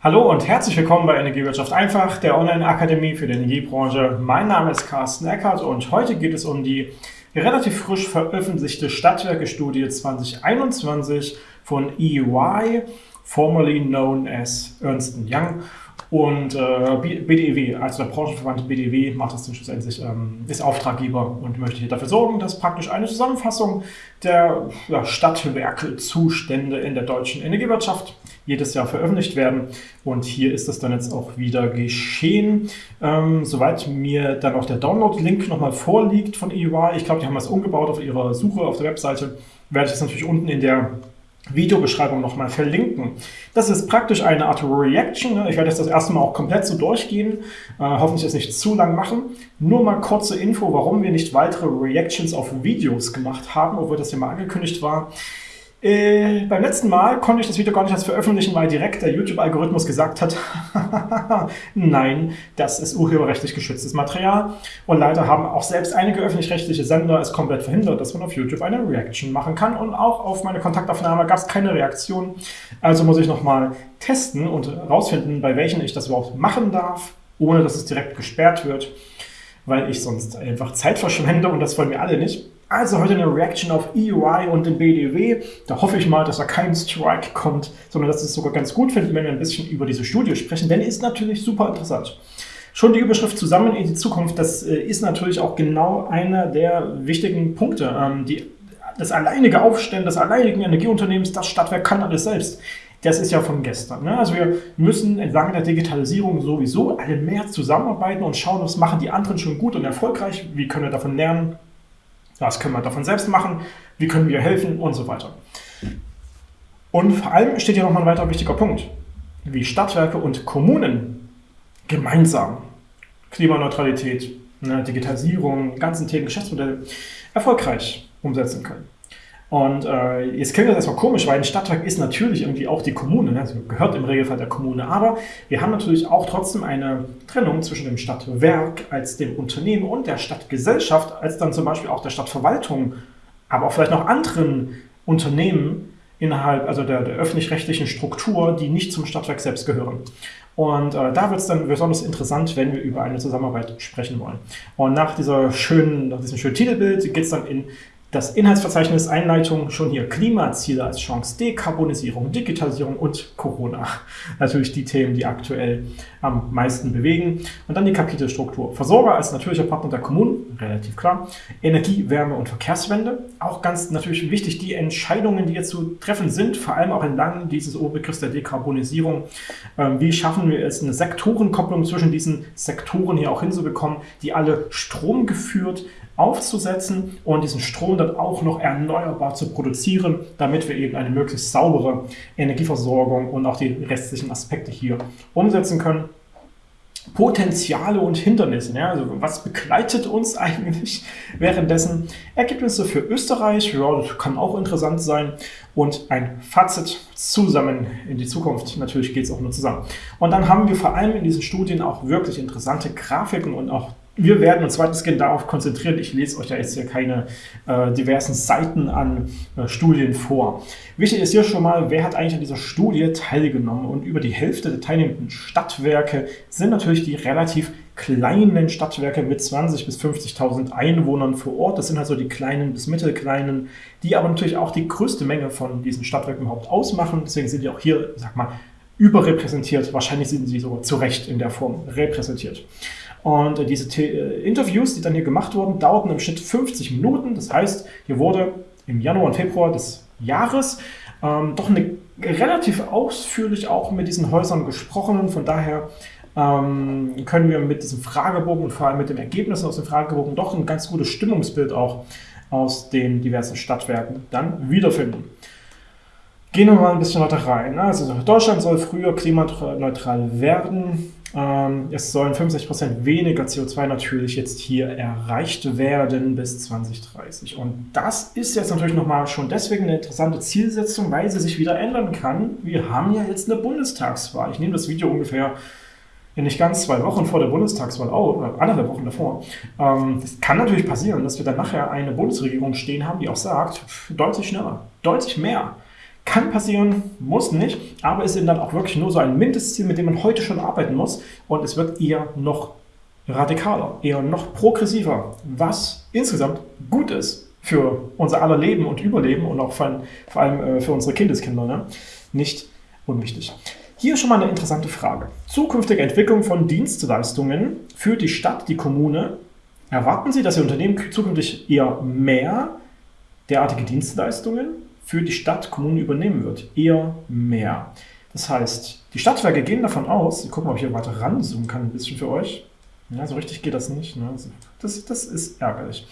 Hallo und herzlich willkommen bei Energiewirtschaft einfach, der Online-Akademie für die Energiebranche. Mein Name ist Carsten Eckert und heute geht es um die relativ frisch veröffentlichte Stadtwerke-Studie 2021 von EY, formerly known as Ernst Young. Und äh, BDEW, also der Branchenverband BDEW, macht das schlussendlich, ähm, ist Auftraggeber und möchte hier dafür sorgen, dass praktisch eine Zusammenfassung der ja, Stadtwerke-Zustände in der deutschen Energiewirtschaft jedes Jahr veröffentlicht werden. Und hier ist das dann jetzt auch wieder geschehen. Ähm, soweit mir dann auch der Download-Link nochmal vorliegt von EY, ich glaube, die haben das umgebaut auf ihrer Suche auf der Webseite, werde ich das natürlich unten in der Videobeschreibung nochmal verlinken. Das ist praktisch eine Art Reaction. Ne? Ich werde jetzt das erste Mal auch komplett so durchgehen, äh, hoffentlich es nicht zu lang machen. Nur mal kurze Info, warum wir nicht weitere Reactions auf Videos gemacht haben, obwohl das ja mal angekündigt war. Äh, beim letzten Mal konnte ich das Video gar nicht als veröffentlichen, weil direkt der YouTube-Algorithmus gesagt hat, nein, das ist urheberrechtlich geschütztes Material. Und leider haben auch selbst einige öffentlich-rechtliche Sender es komplett verhindert, dass man auf YouTube eine Reaction machen kann. Und auch auf meine Kontaktaufnahme gab es keine Reaktion. Also muss ich nochmal testen und herausfinden, bei welchen ich das überhaupt machen darf, ohne dass es direkt gesperrt wird, weil ich sonst einfach Zeit verschwende und das wollen wir alle nicht. Also heute eine Reaction auf EY und den BDW. Da hoffe ich mal, dass da kein Strike kommt, sondern dass es sogar ganz gut finden, wenn wir ein bisschen über diese Studie sprechen, denn ist natürlich super interessant. Schon die Überschrift Zusammen in die Zukunft, das äh, ist natürlich auch genau einer der wichtigen Punkte. Ähm, die, das alleinige Aufstellen des alleinigen Energieunternehmens, das Stadtwerk kann alles selbst. Das ist ja von gestern. Ne? Also wir müssen entlang der Digitalisierung sowieso alle mehr zusammenarbeiten und schauen, was machen die anderen schon gut und erfolgreich, wie können wir davon lernen, was können wir davon selbst machen? Wie können wir helfen? Und so weiter. Und vor allem steht hier nochmal ein weiterer wichtiger Punkt, wie Stadtwerke und Kommunen gemeinsam Klimaneutralität, ne, Digitalisierung, ganzen Themen, Geschäftsmodelle erfolgreich umsetzen können. Und äh, jetzt klingt das erstmal komisch, weil ein Stadtwerk ist natürlich irgendwie auch die Kommune, ne? also gehört im Regelfall der Kommune, aber wir haben natürlich auch trotzdem eine Trennung zwischen dem Stadtwerk als dem Unternehmen und der Stadtgesellschaft als dann zum Beispiel auch der Stadtverwaltung, aber auch vielleicht noch anderen Unternehmen innerhalb also der, der öffentlich-rechtlichen Struktur, die nicht zum Stadtwerk selbst gehören. Und äh, da wird es dann besonders interessant, wenn wir über eine Zusammenarbeit sprechen wollen. Und nach, dieser schönen, nach diesem schönen Titelbild geht es dann in das Inhaltsverzeichnis Einleitung schon hier Klimaziele als Chance, Dekarbonisierung, Digitalisierung und Corona. Natürlich die Themen, die aktuell am meisten bewegen. Und dann die Kapitelstruktur. Versorger als natürlicher Partner der Kommunen, relativ klar. Energie, Wärme und Verkehrswende. Auch ganz natürlich wichtig, die Entscheidungen, die jetzt zu treffen sind, vor allem auch entlang dieses Oberbegriffs der Dekarbonisierung. Ähm, wie schaffen wir es, eine Sektorenkopplung zwischen diesen Sektoren hier auch hinzubekommen, die alle stromgeführt aufzusetzen und diesen Strom dann auch noch erneuerbar zu produzieren, damit wir eben eine möglichst saubere Energieversorgung und auch die restlichen Aspekte hier umsetzen können. Potenziale und Hindernisse. Ja, also was begleitet uns eigentlich währenddessen? Ergebnisse für Österreich, ja, das kann auch interessant sein. Und ein Fazit zusammen in die Zukunft. Natürlich geht es auch nur zusammen. Und dann haben wir vor allem in diesen Studien auch wirklich interessante Grafiken und auch wir werden uns weitestgehend darauf konzentrieren. Ich lese euch da jetzt hier keine äh, diversen Seiten an äh, Studien vor. Wichtig ist hier schon mal, wer hat eigentlich an dieser Studie teilgenommen? Und über die Hälfte der teilnehmenden Stadtwerke sind natürlich die relativ kleinen Stadtwerke mit 20.000 bis 50.000 Einwohnern vor Ort. Das sind also die kleinen bis mittelkleinen, die aber natürlich auch die größte Menge von diesen Stadtwerken überhaupt ausmachen. Deswegen sind die auch hier, sag mal, überrepräsentiert. Wahrscheinlich sind sie sogar zu Recht in der Form repräsentiert. Und äh, diese The äh, Interviews, die dann hier gemacht wurden, dauerten im Schnitt 50 Minuten. Das heißt, hier wurde im Januar und Februar des Jahres ähm, doch eine, relativ ausführlich auch mit diesen Häusern gesprochen. Von daher ähm, können wir mit diesem Fragebogen und vor allem mit den Ergebnissen aus dem Fragebogen doch ein ganz gutes Stimmungsbild auch aus den diversen Stadtwerken dann wiederfinden. Gehen wir mal ein bisschen weiter rein. Also Deutschland soll früher klimaneutral werden. Ähm, es sollen 65% weniger CO2 natürlich jetzt hier erreicht werden bis 2030. Und das ist jetzt natürlich nochmal schon deswegen eine interessante Zielsetzung, weil sie sich wieder ändern kann. Wir haben ja jetzt eine Bundestagswahl. Ich nehme das Video ungefähr ja nicht ganz zwei Wochen vor der Bundestagswahl auf, oder anderthalb Wochen davor. Ähm, es kann natürlich passieren, dass wir dann nachher eine Bundesregierung stehen haben, die auch sagt, deutlich schneller, deutlich mehr Kann passieren, muss nicht, aber ist eben dann auch wirklich nur so ein Mindestziel, mit dem man heute schon arbeiten muss und es wird eher noch radikaler, eher noch progressiver, was insgesamt gut ist für unser aller Leben und Überleben und auch vor allem äh, für unsere Kindeskinder. Ne? Nicht unwichtig. Hier schon mal eine interessante Frage. Zukünftige Entwicklung von Dienstleistungen für die Stadt, die Kommune. Erwarten Sie, dass Ihr Unternehmen zukünftig eher mehr derartige Dienstleistungen für die Stadt, Kommune übernehmen wird? Eher mehr. Das heißt, die Stadtwerke gehen davon aus, ich gucke mal, ob ich hier weiter ranzoomen kann, ein bisschen für euch. Ja, so richtig geht das nicht. Ne? Das, das ist ärgerlich.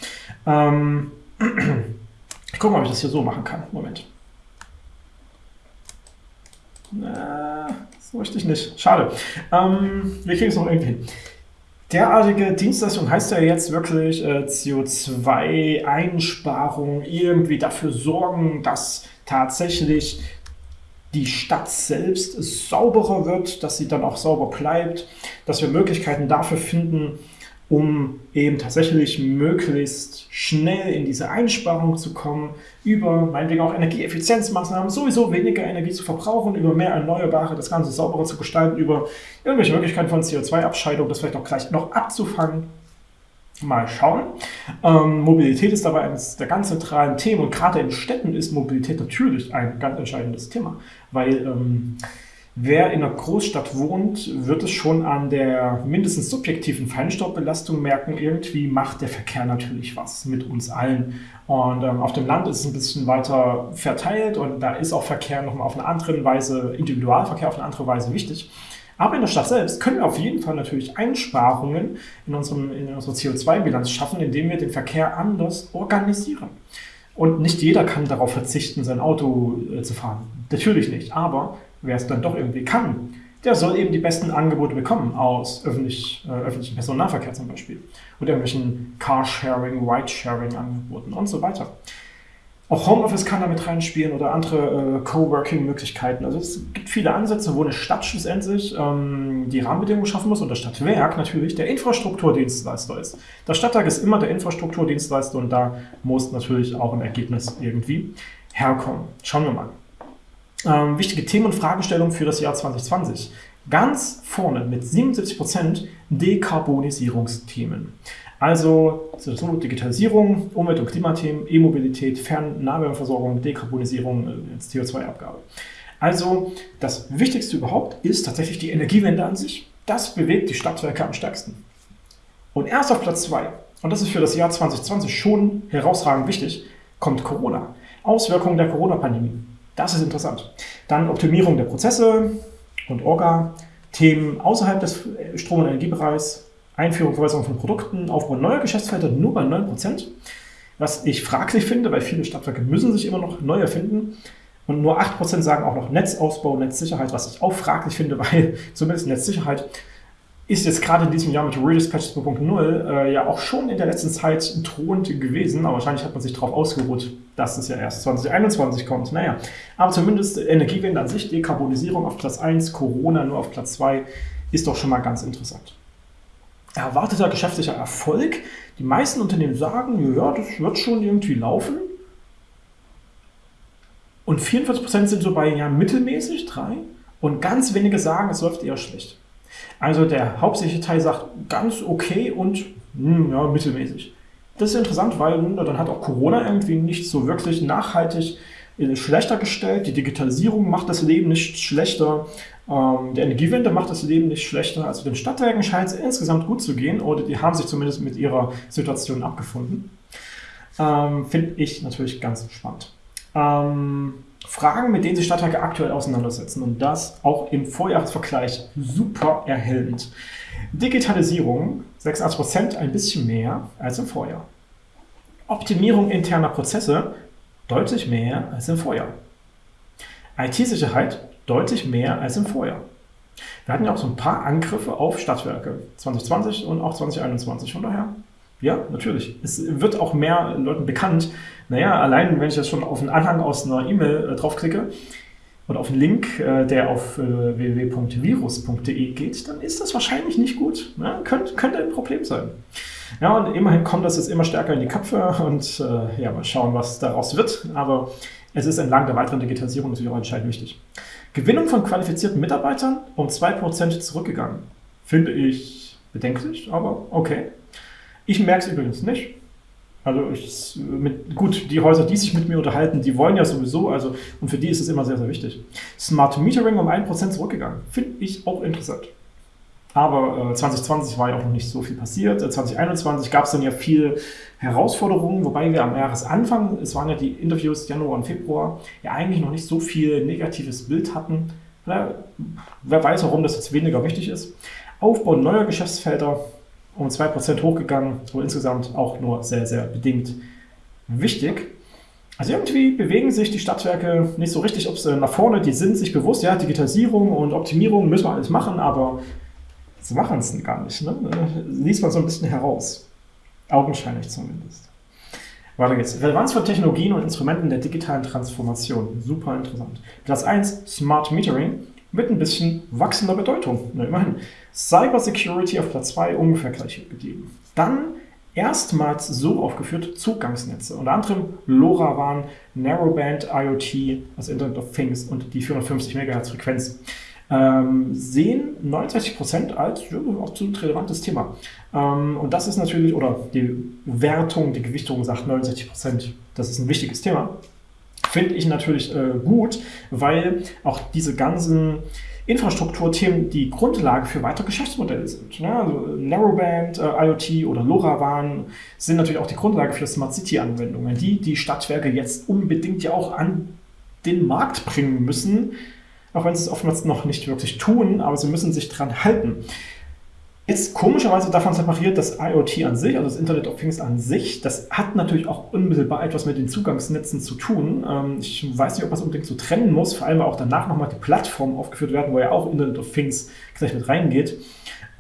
Ähm, ich gucke mal, ob ich das hier so machen kann. Moment. Na, so richtig nicht. Schade. Ähm, wir kriegen es noch irgendwie hin. Derartige Dienstleistung heißt ja jetzt wirklich äh, CO2-Einsparung, irgendwie dafür sorgen, dass tatsächlich die Stadt selbst sauberer wird, dass sie dann auch sauber bleibt, dass wir Möglichkeiten dafür finden, um eben tatsächlich möglichst schnell in diese Einsparung zu kommen, über meinetwegen auch Energieeffizienzmaßnahmen, sowieso weniger Energie zu verbrauchen, über mehr Erneuerbare, das Ganze sauberer zu gestalten, über irgendwelche Möglichkeiten von CO2-Abscheidung, das vielleicht auch gleich noch abzufangen. Mal schauen. Ähm, Mobilität ist dabei eines der ganz zentralen Themen und gerade in Städten ist Mobilität natürlich ein ganz entscheidendes Thema, weil ähm, Wer in einer Großstadt wohnt, wird es schon an der mindestens subjektiven Feinstaubbelastung merken. Irgendwie macht der Verkehr natürlich was mit uns allen. Und ähm, auf dem Land ist es ein bisschen weiter verteilt und da ist auch Verkehr nochmal auf eine andere Weise, Individualverkehr auf eine andere Weise wichtig. Aber in der Stadt selbst können wir auf jeden Fall natürlich Einsparungen in, unserem, in unserer CO2-Bilanz schaffen, indem wir den Verkehr anders organisieren. Und nicht jeder kann darauf verzichten, sein Auto äh, zu fahren. Natürlich nicht. Aber wer es dann doch irgendwie kann, der soll eben die besten Angebote bekommen aus öffentlich, äh, öffentlichen Personennahverkehr zum Beispiel oder irgendwelchen Carsharing, Ridesharing-Angeboten und so weiter. Auch Homeoffice kann damit reinspielen oder andere äh, Coworking-Möglichkeiten. Also es gibt viele Ansätze, wo eine Stadt schlussendlich ähm, die Rahmenbedingungen schaffen muss und das Stadtwerk natürlich der Infrastrukturdienstleister ist. Das Stadtwerk ist immer der Infrastrukturdienstleister und da muss natürlich auch ein Ergebnis irgendwie herkommen. Schauen wir mal ähm, wichtige Themen und Fragestellungen für das Jahr 2020. Ganz vorne mit 77% Dekarbonisierungsthemen. Also so Digitalisierung, Umwelt- und Klimathemen, E-Mobilität, Fern-Nahwärmeversorgung, Dekarbonisierung, äh, CO2-Abgabe. Also das Wichtigste überhaupt ist tatsächlich die Energiewende an sich. Das bewegt die Stadtwerke am stärksten. Und erst auf Platz 2, und das ist für das Jahr 2020 schon herausragend wichtig, kommt Corona. Auswirkungen der Corona-Pandemie. Das ist interessant. Dann Optimierung der Prozesse und Orga, Themen außerhalb des Strom- und Energiebereichs, Einführung, Verbesserung von Produkten, Aufbau neuer Geschäftsfelder nur bei 9%, was ich fraglich finde, weil viele Stadtwerke müssen sich immer noch neu erfinden. Und nur 8% sagen auch noch Netzausbau, Netzsicherheit, was ich auch fraglich finde, weil zumindest Netzsicherheit ist jetzt gerade in diesem Jahr mit Redispatch 2.0 äh, ja auch schon in der letzten Zeit drohend gewesen, aber wahrscheinlich hat man sich darauf ausgeruht, dass es ja erst 2021 kommt. Naja, aber zumindest Energiewende an sich, Dekarbonisierung auf Platz 1, Corona nur auf Platz 2, ist doch schon mal ganz interessant. Erwarteter geschäftlicher Erfolg. Die meisten Unternehmen sagen, ja, das wird schon irgendwie laufen. Und 44% sind so bei ja, mittelmäßig, 3. Und ganz wenige sagen, es läuft eher schlecht. Also der hauptsächliche Teil sagt ganz okay und mh, hm, ja, mittelmäßig. Das ist interessant, weil hm, dann hat auch Corona irgendwie nicht so wirklich nachhaltig äh, schlechter gestellt. Die Digitalisierung macht das Leben nicht schlechter. Ähm, der Energiewende macht das Leben nicht schlechter. Also den Stadtwerken scheint es insgesamt gut zu gehen oder die haben sich zumindest mit ihrer Situation abgefunden. Ähm, Finde ich natürlich ganz spannend. Ähm, Fragen, mit denen sich Stadtwerke aktuell auseinandersetzen und das auch im Vorjahresvergleich super erhellend. Digitalisierung 86%, ein bisschen mehr als im Vorjahr. Optimierung interner Prozesse deutlich mehr als im Vorjahr. IT-Sicherheit deutlich mehr als im Vorjahr. Wir hatten ja auch so ein paar Angriffe auf Stadtwerke 2020 und auch 2021. Von daher ja, natürlich. Es wird auch mehr Leuten bekannt. Naja, allein wenn ich jetzt schon auf einen Anhang aus einer E-Mail äh, draufklicke oder auf einen Link, äh, der auf äh, www.virus.de geht, dann ist das wahrscheinlich nicht gut. Ja, könnte, könnte ein Problem sein. Ja, und immerhin kommt das jetzt immer stärker in die Köpfe und äh, ja, mal schauen, was daraus wird. Aber es ist entlang der weiteren Digitalisierung natürlich auch entscheidend wichtig. Gewinnung von qualifizierten Mitarbeitern um 2% zurückgegangen. Finde ich bedenklich, aber okay. Ich merke es übrigens nicht. Also ich, mit, gut, die Häuser, die sich mit mir unterhalten, die wollen ja sowieso, also und für die ist es immer sehr, sehr wichtig. Smart Metering um 1% zurückgegangen. Finde ich auch interessant. Aber äh, 2020 war ja auch noch nicht so viel passiert. Äh, 2021 gab es dann ja viele Herausforderungen, wobei wir am Jahresanfang, es waren ja die Interviews Januar und Februar, ja eigentlich noch nicht so viel negatives Bild hatten. Na, wer weiß, warum das jetzt weniger wichtig ist. Aufbau neuer Geschäftsfelder um 2% hochgegangen, so insgesamt auch nur sehr, sehr bedingt wichtig. Also irgendwie bewegen sich die Stadtwerke nicht so richtig ob sie nach vorne, die sind sich bewusst, ja, Digitalisierung und Optimierung müssen wir alles machen, aber Sie machen es gar nicht. Ne? Liest man so ein bisschen heraus. Augenscheinlich zumindest. Weiter geht's. Relevanz von Technologien und Instrumenten der digitalen Transformation. Super interessant. Platz 1, Smart Metering mit ein bisschen wachsender Bedeutung. Na, immerhin. Cyber Security auf Platz 2 ungefähr gleich gegeben. Dann erstmals so aufgeführt Zugangsnetze. Unter anderem LoRaWAN, Narrowband IoT, das Internet of Things und die 450 MHz Frequenz ähm, sehen 69% als ja, absolut relevantes Thema. Ähm, und das ist natürlich, oder die Wertung, die Gewichtung sagt 69%, das ist ein wichtiges Thema. Finde ich natürlich äh, gut, weil auch diese ganzen Infrastrukturthemen die Grundlage für weitere Geschäftsmodelle sind. Ne? Also Narrowband, äh, IoT oder LoRaWAN sind natürlich auch die Grundlage für Smart City-Anwendungen, die die Stadtwerke jetzt unbedingt ja auch an den Markt bringen müssen, auch wenn sie es oftmals noch nicht wirklich tun, aber sie müssen sich dran halten. Ist komischerweise davon separiert das IoT an sich, also das Internet of Things an sich, das hat natürlich auch unmittelbar etwas mit den Zugangsnetzen zu tun. Ähm, ich weiß nicht, ob man es unbedingt so trennen muss, vor allem auch danach nochmal die Plattformen aufgeführt werden, wo ja auch Internet of Things gleich mit reingeht.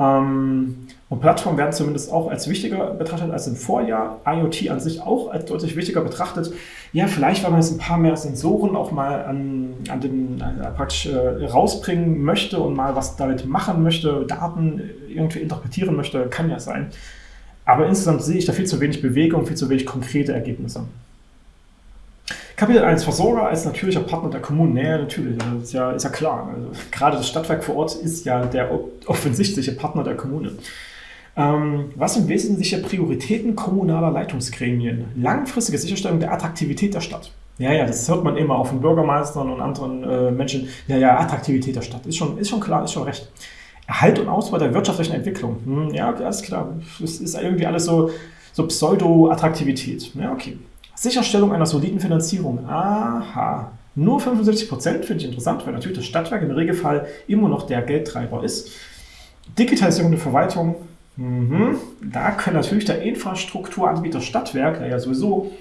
Ähm, und Plattformen werden zumindest auch als wichtiger betrachtet als im Vorjahr. IoT an sich auch als deutlich wichtiger betrachtet. Ja, vielleicht, weil man jetzt ein paar mehr Sensoren auch mal an, an den äh, praktisch äh, rausbringen möchte und mal was damit machen möchte, Daten irgendwie interpretieren möchte, kann ja sein. Aber insgesamt sehe ich da viel zu wenig Bewegung, viel zu wenig konkrete Ergebnisse. Kapitel 1, Versorger als natürlicher Partner der Kommunen. Naja, natürlich, das ist ja, ist ja klar. Also, gerade das Stadtwerk vor Ort ist ja der offensichtliche Partner der Kommune. Ähm, was sind wesentliche Prioritäten kommunaler Leitungsgremien? Langfristige Sicherstellung der Attraktivität der Stadt. Ja, ja, das hört man immer auf den Bürgermeistern und anderen äh, Menschen. Ja, ja, Attraktivität der Stadt. Ist schon, ist schon klar, ist schon recht. Erhalt und Ausbau der wirtschaftlichen Entwicklung. Hm, ja, alles klar. Es ist irgendwie alles so, so Pseudo-Attraktivität. Ja, okay. Sicherstellung einer soliden Finanzierung. Aha. Nur 75 Prozent finde ich interessant, weil natürlich das Stadtwerk im Regelfall immer noch der Geldtreiber ist. Digitalisierung der Verwaltung, Mhm. Da können natürlich der Infrastrukturanbieter Stadtwerk, der ja sowieso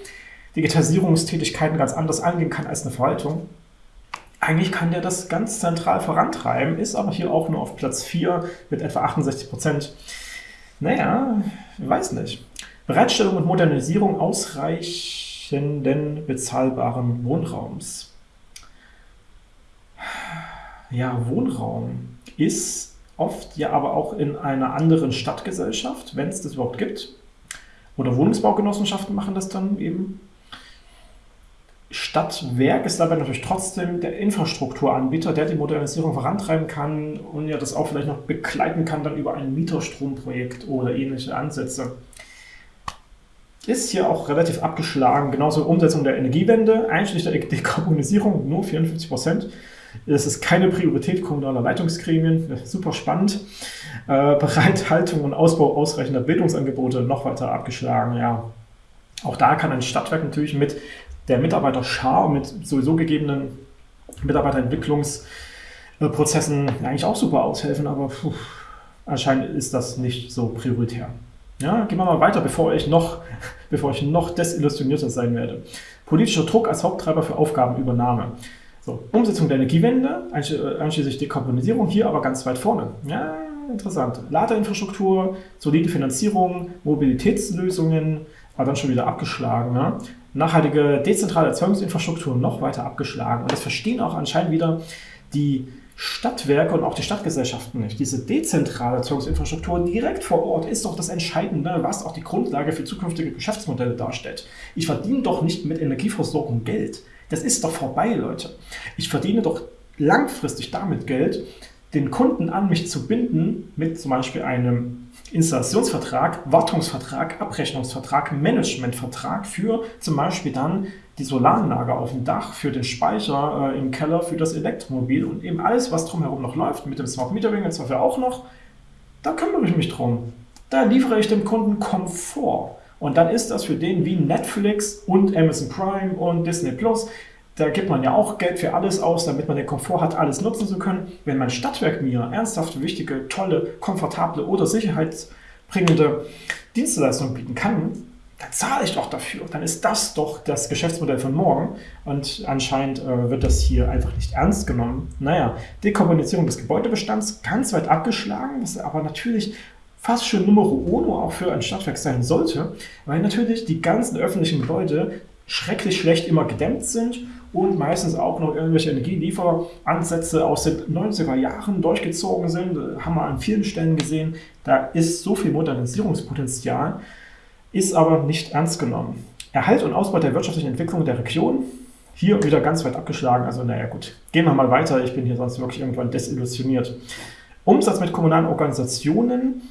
Digitalisierungstätigkeiten ganz anders angehen kann als eine Verwaltung, eigentlich kann der das ganz zentral vorantreiben, ist aber hier auch nur auf Platz 4 mit etwa 68 Prozent. Naja, weiß nicht. Bereitstellung und Modernisierung ausreichenden bezahlbaren Wohnraums. Ja, Wohnraum ist oft ja aber auch in einer anderen Stadtgesellschaft, wenn es das überhaupt gibt. Oder Wohnungsbaugenossenschaften machen das dann eben. Stadtwerk ist dabei natürlich trotzdem der Infrastrukturanbieter, der die Modernisierung vorantreiben kann und ja das auch vielleicht noch begleiten kann dann über ein Mieterstromprojekt oder ähnliche Ansätze. Ist hier auch relativ abgeschlagen, genauso Umsetzung der Energiewende, einschließlich der Dekarbonisierung, nur 54 Prozent. Es ist keine Priorität kommunaler Leitungsgremien, super spannend. Äh, Bereithaltung und Ausbau ausreichender Bildungsangebote noch weiter abgeschlagen. Ja, auch da kann ein Stadtwerk natürlich mit der Mitarbeiterschar, mit sowieso gegebenen Mitarbeiterentwicklungsprozessen eigentlich auch super aushelfen, aber puh, anscheinend ist das nicht so prioritär. Ja, gehen wir mal weiter, bevor ich noch, bevor ich noch desillusionierter sein werde. Politischer Druck als Haupttreiber für Aufgabenübernahme. So, Umsetzung der Energiewende, äh, einschließlich Dekarbonisierung, hier aber ganz weit vorne. Ja, interessant. Ladeinfrastruktur, solide Finanzierung, Mobilitätslösungen, war dann schon wieder abgeschlagen. Ne? Nachhaltige dezentrale Erzeugungsinfrastruktur noch weiter abgeschlagen. Und das verstehen auch anscheinend wieder die Stadtwerke und auch die Stadtgesellschaften nicht. Diese dezentrale Erzeugungsinfrastruktur direkt vor Ort ist doch das Entscheidende, was auch die Grundlage für zukünftige Geschäftsmodelle darstellt. Ich verdiene doch nicht mit Energieversorgung Geld. Das ist doch vorbei, Leute. Ich verdiene doch langfristig damit Geld, den Kunden an mich zu binden mit zum Beispiel einem Installationsvertrag, Wartungsvertrag, Abrechnungsvertrag, Managementvertrag für zum Beispiel dann die Solaranlage auf dem Dach, für den Speicher äh, im Keller, für das Elektromobil und eben alles, was drumherum noch läuft, mit dem Smart Metering jetzt dafür auch noch, da kümmere ich mich drum. Da liefere ich dem Kunden Komfort. Und dann ist das für den wie Netflix und Amazon Prime und Disney Plus. Da gibt man ja auch Geld für alles aus, damit man den Komfort hat, alles nutzen zu können. Wenn mein Stadtwerk mir ernsthaft wichtige, tolle, komfortable oder sicherheitsbringende Dienstleistungen bieten kann, dann zahle ich doch dafür. Dann ist das doch das Geschäftsmodell von morgen. Und anscheinend äh, wird das hier einfach nicht ernst genommen. Naja, Dekarbonisierung des Gebäudebestands ganz weit abgeschlagen, was aber natürlich fast schon Nummer uno auch für ein Stadtwerk sein sollte, weil natürlich die ganzen öffentlichen Gebäude schrecklich schlecht immer gedämmt sind und meistens auch noch irgendwelche Energielieferansätze aus den 90er Jahren durchgezogen sind. Haben wir an vielen Stellen gesehen. Da ist so viel Modernisierungspotenzial ist aber nicht ernst genommen. Erhalt und Ausbau der wirtschaftlichen Entwicklung der Region, hier wieder ganz weit abgeschlagen. Also naja gut, gehen wir mal weiter, ich bin hier sonst wirklich irgendwann desillusioniert. Umsatz mit kommunalen Organisationen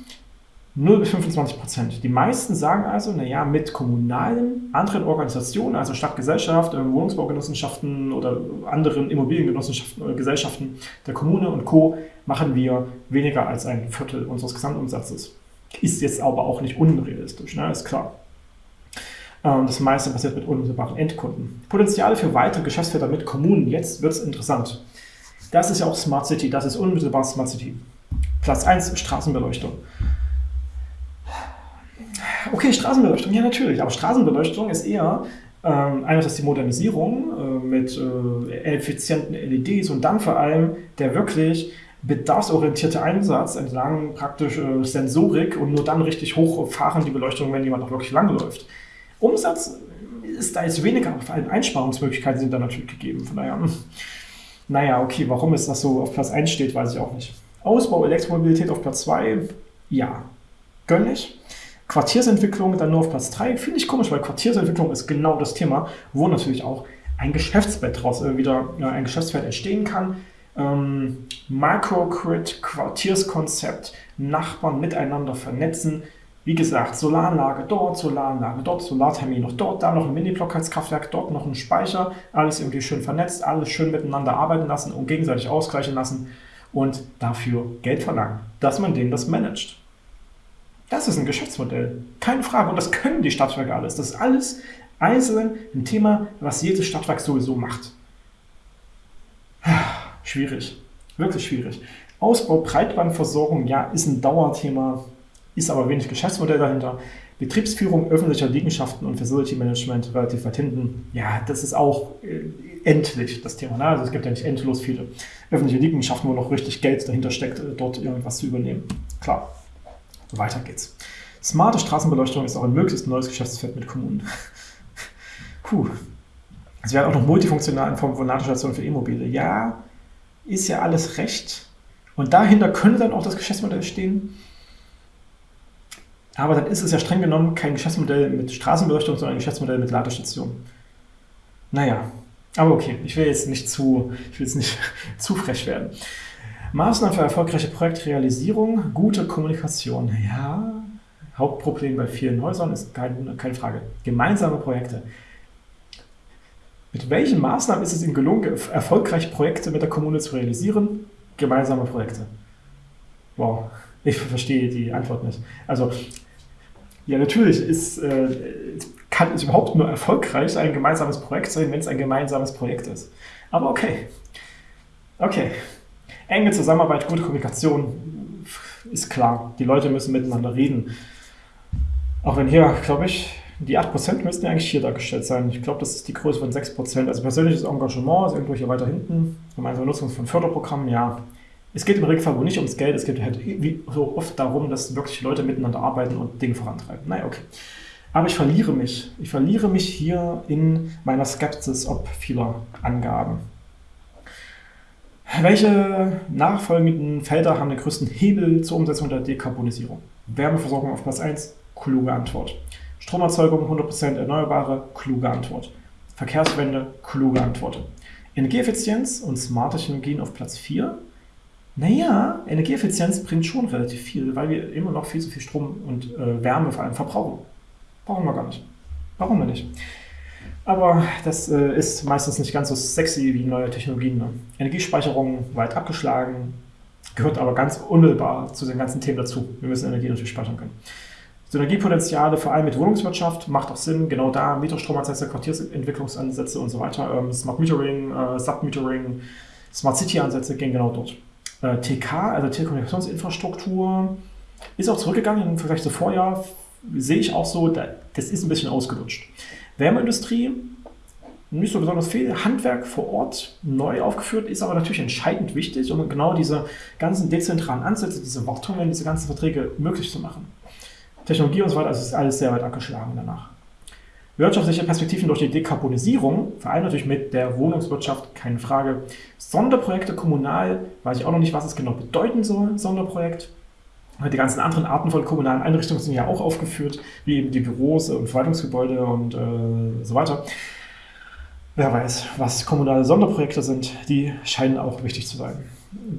0 bis 25 Prozent. Die meisten sagen also, naja, mit kommunalen anderen Organisationen, also Stadtgesellschaft, äh, Wohnungsbaugenossenschaften oder anderen Immobiliengenossenschaften oder Gesellschaften der Kommune und Co. machen wir weniger als ein Viertel unseres Gesamtumsatzes. Ist jetzt aber auch nicht unrealistisch, ne? ist klar. Ähm, das meiste passiert mit unmittelbaren Endkunden. Potenziale für weitere Geschäftsfelder mit Kommunen. Jetzt wird es interessant. Das ist ja auch Smart City, das ist unmittelbar Smart City. Platz 1, Straßenbeleuchtung. Okay, Straßenbeleuchtung, ja natürlich, aber Straßenbeleuchtung ist eher ähm, einerseits die Modernisierung äh, mit äh, effizienten LEDs und dann vor allem der wirklich bedarfsorientierte Einsatz entlang praktisch äh, Sensorik und nur dann richtig hochfahren die Beleuchtung, wenn jemand auch wirklich lang läuft. Umsatz ist da jetzt weniger, vor allem Einsparungsmöglichkeiten sind da natürlich gegeben. Von daher, hm. naja, okay, warum es das so auf Platz 1 steht, weiß ich auch nicht. Ausbau Elektromobilität auf Platz 2, ja, gönn ich. Quartiersentwicklung dann nur auf Platz 3, finde ich komisch, weil Quartiersentwicklung ist genau das Thema, wo natürlich auch ein Geschäftsfeld daraus äh, wieder äh, ein Geschäftsfeld entstehen kann ähm, Microgrid, Quartierskonzept, Nachbarn miteinander vernetzen. Wie gesagt, Solaranlage dort, Solaranlage dort, Solarthermie noch dort, da noch ein Mini-Blockheizkraftwerk, dort noch ein Speicher, alles irgendwie schön vernetzt, alles schön miteinander arbeiten lassen und gegenseitig ausgleichen lassen und dafür Geld verlangen, dass man denen das managt. Das ist ein Geschäftsmodell, keine Frage. Und das können die Stadtwerke alles. Das ist alles einzeln ein Thema, was jedes Stadtwerk sowieso macht. Schwierig, wirklich schwierig. Ausbau Breitbandversorgung, ja, ist ein Dauerthema, ist aber wenig Geschäftsmodell dahinter. Betriebsführung öffentlicher Liegenschaften und Facility Management relativ weit hinten. Ja, das ist auch äh, endlich das Thema. Ne? Also es gibt ja nicht endlos viele öffentliche Liegenschaften, wo noch richtig Geld dahinter steckt, äh, dort irgendwas zu übernehmen. Klar, weiter geht's. Smarte Straßenbeleuchtung ist auch ein möglichst neues Geschäftsfeld mit Kommunen. Puh. Es wäre auch noch multifunktional in Form von Ladestationen für E-Mobile. Ja, ist ja alles recht. Und dahinter könnte dann auch das Geschäftsmodell stehen. Aber dann ist es ja streng genommen kein Geschäftsmodell mit Straßenbeleuchtung, sondern ein Geschäftsmodell mit Ladestationen. Naja, aber okay, ich will jetzt nicht zu, ich will jetzt nicht zu frech werden. Maßnahmen für erfolgreiche Projektrealisierung, gute Kommunikation. Ja, Hauptproblem bei vielen Häusern ist kein, keine Frage. Gemeinsame Projekte. Mit welchen Maßnahmen ist es Ihnen gelungen, erfolgreich Projekte mit der Kommune zu realisieren? Gemeinsame Projekte. Wow, ich verstehe die Antwort nicht. Also, ja, natürlich ist, äh, kann es überhaupt nur erfolgreich ein gemeinsames Projekt sein, wenn es ein gemeinsames Projekt ist. Aber okay. Okay. Enge Zusammenarbeit, gute Kommunikation ist klar. Die Leute müssen miteinander reden. Auch wenn hier, glaube ich, die 8% müssten ja eigentlich hier dargestellt sein. Ich glaube, das ist die Größe von 6%. Also persönliches Engagement ist irgendwo hier weiter hinten. Gemeinsame Nutzung von Förderprogrammen, ja. Es geht im Regelfall wohl nicht ums Geld, es geht halt wie so oft darum, dass wirklich Leute miteinander arbeiten und Dinge vorantreiben. Naja, okay. Aber ich verliere mich. Ich verliere mich hier in meiner Skepsis ob vieler Angaben. Welche nachfolgenden Felder haben den größten Hebel zur Umsetzung der Dekarbonisierung? Wärmeversorgung auf Platz 1, kluge Antwort. Stromerzeugung 100% erneuerbare, kluge Antwort. Verkehrswende, kluge Antworten. Energieeffizienz und smarte Technologien auf Platz 4. Naja, Energieeffizienz bringt schon relativ viel, weil wir immer noch viel zu viel Strom und äh, Wärme vor allem verbrauchen. Brauchen wir gar nicht. Warum denn nicht? Aber das äh, ist meistens nicht ganz so sexy wie neue Technologien. Ne? Energiespeicherung weit abgeschlagen, gehört aber ganz unmittelbar zu den ganzen Themen dazu. Wir müssen Energie natürlich speichern können. Synergiepotenziale, vor allem mit Wohnungswirtschaft, macht auch Sinn. Genau da Mieterstromansätze, Quartiersentwicklungsansätze und so weiter. Ähm, Smart Metering, äh, Submetering, Smart City-Ansätze gehen genau dort. Äh, TK, also Telekommunikationsinfrastruktur, ist auch zurückgegangen im Vergleich zu Vorjahr. Sehe ich auch so, das ist ein bisschen ausgelutscht. Wärmeindustrie, nicht so besonders viel. Handwerk vor Ort neu aufgeführt, ist aber natürlich entscheidend wichtig, um genau diese ganzen dezentralen Ansätze, diese Wartungen, diese ganzen Verträge möglich zu machen. Technologie und so weiter, also ist alles sehr weit abgeschlagen danach. Wirtschaftliche Perspektiven durch die Dekarbonisierung, vor allem natürlich mit der Wohnungswirtschaft, keine Frage. Sonderprojekte kommunal, weiß ich auch noch nicht, was es genau bedeuten soll, Sonderprojekt. Die ganzen anderen Arten von kommunalen Einrichtungen sind ja auch aufgeführt, wie eben die Büros und Verwaltungsgebäude und äh, so weiter. Wer weiß, was kommunale Sonderprojekte sind, die scheinen auch wichtig zu sein.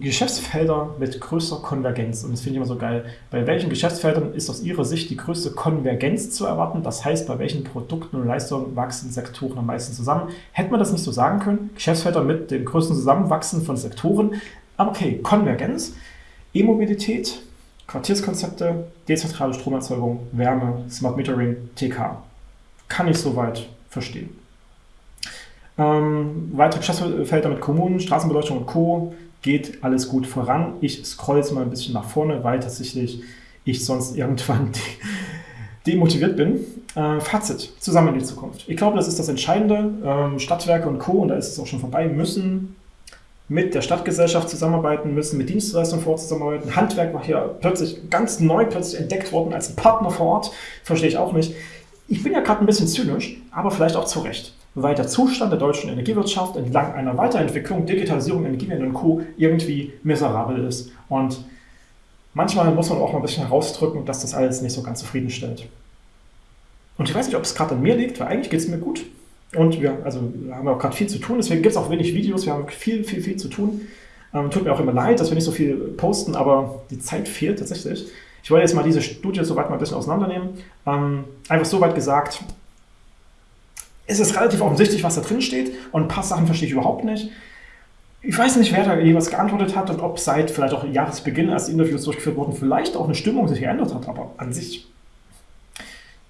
Geschäftsfelder mit größter Konvergenz. Und das finde ich immer so geil. Bei welchen Geschäftsfeldern ist aus Ihrer Sicht die größte Konvergenz zu erwarten? Das heißt, bei welchen Produkten und Leistungen wachsen Sektoren am meisten zusammen? Hätte man das nicht so sagen können? Geschäftsfelder mit dem größten Zusammenwachsen von Sektoren. Aber okay, Konvergenz, E-Mobilität, Quartierskonzepte, dezentrale Stromerzeugung, Wärme, Smart Metering, TK. Kann ich soweit verstehen. Ähm, weitere Geschäftsfelder mit Kommunen, Straßenbeleuchtung und Co. geht alles gut voran. Ich scroll jetzt mal ein bisschen nach vorne, weil tatsächlich ich sonst irgendwann demotiviert bin. Äh, Fazit, zusammen in die Zukunft. Ich glaube, das ist das Entscheidende. Ähm, Stadtwerke und Co., und da ist es auch schon vorbei, müssen mit der Stadtgesellschaft zusammenarbeiten, müssen mit Dienstleistungen vor Ort zusammenarbeiten. Handwerk war hier plötzlich ganz neu plötzlich entdeckt worden als Partner vor Ort. Verstehe ich auch nicht. Ich bin ja gerade ein bisschen zynisch, aber vielleicht auch zu Recht weil der Zustand der deutschen Energiewirtschaft entlang einer Weiterentwicklung, Digitalisierung, Energiewende und Co. irgendwie miserabel ist. Und manchmal muss man auch mal ein bisschen herausdrücken, dass das alles nicht so ganz zufriedenstellt. Und ich weiß nicht, ob es gerade an mir liegt, weil eigentlich geht es mir gut. Und wir, also, haben auch gerade viel zu tun, deswegen gibt es auch wenig Videos, wir haben viel, viel, viel zu tun. Ähm, tut mir auch immer leid, dass wir nicht so viel posten, aber die Zeit fehlt tatsächlich. Ich wollte jetzt mal diese Studie soweit mal ein bisschen auseinandernehmen. Ähm, einfach so weit gesagt, es ist relativ offensichtlich, was da drin steht und ein paar Sachen verstehe ich überhaupt nicht. Ich weiß nicht, wer da jeweils geantwortet hat und ob seit vielleicht auch Jahresbeginn, als die Interviews durchgeführt wurden, vielleicht auch eine Stimmung sich geändert hat, aber an sich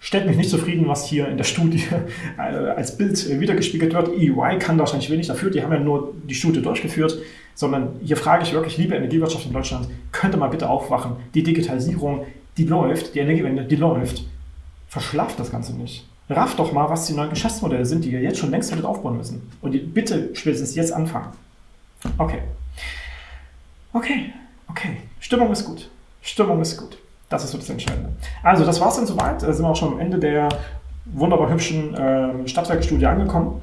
stellt mich nicht zufrieden, was hier in der Studie äh, als Bild wiedergespiegelt wird. EY kann wahrscheinlich wenig dafür, die haben ja nur die Studie durchgeführt, sondern hier frage ich wirklich, liebe Energiewirtschaft in Deutschland, könnte mal bitte aufwachen. Die Digitalisierung, die läuft, die Energiewende, die läuft. Verschlaft das Ganze nicht raff doch mal, was die neuen Geschäftsmodelle sind, die ihr jetzt schon längst hättet aufbauen müssen. Und bitte spätestens jetzt anfangen. Okay. Okay, okay. Stimmung ist gut. Stimmung ist gut. Das ist so das Entscheidende. Also, das war es dann soweit. Da sind wir auch schon am Ende der wunderbar hübschen äh, Stadtwerkstudie angekommen.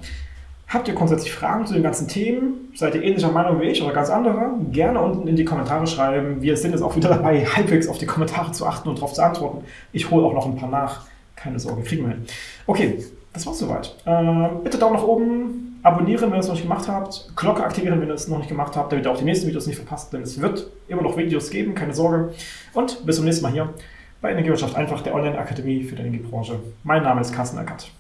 Habt ihr grundsätzlich Fragen zu den ganzen Themen? Seid ihr ähnlicher Meinung wie ich oder ganz andere? Gerne unten in die Kommentare schreiben. Wir sind jetzt auch wieder dabei, halbwegs auf die Kommentare zu achten und darauf zu antworten. Ich hole auch noch ein paar nach. Keine Sorge, kriegen wir hin. Okay, das war's soweit. Äh, bitte Daumen nach oben, abonnieren, wenn ihr es noch nicht gemacht habt, Glocke aktivieren, wenn ihr es noch nicht gemacht habt, damit ihr auch die nächsten Videos nicht verpasst, denn es wird immer noch Videos geben, keine Sorge. Und bis zum nächsten Mal hier bei Energiewirtschaft einfach, der Online-Akademie für die Energiebranche. Mein Name ist Carsten Eckert.